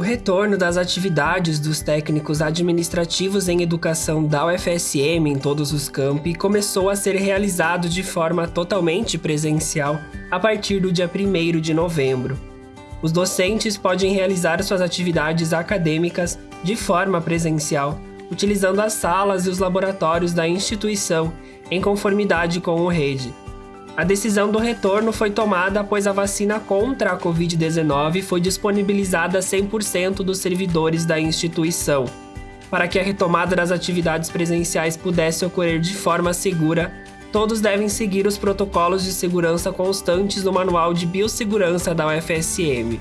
retorno das atividades dos técnicos administrativos em educação da UFSM em todos os campi começou a ser realizado de forma totalmente presencial a partir do dia 1 de novembro. Os docentes podem realizar suas atividades acadêmicas de forma presencial, utilizando as salas e os laboratórios da instituição em conformidade com o REDE. A decisão do retorno foi tomada após a vacina contra a Covid-19 foi disponibilizada a 100% dos servidores da instituição. Para que a retomada das atividades presenciais pudesse ocorrer de forma segura, todos devem seguir os protocolos de segurança constantes do Manual de Biossegurança da UFSM.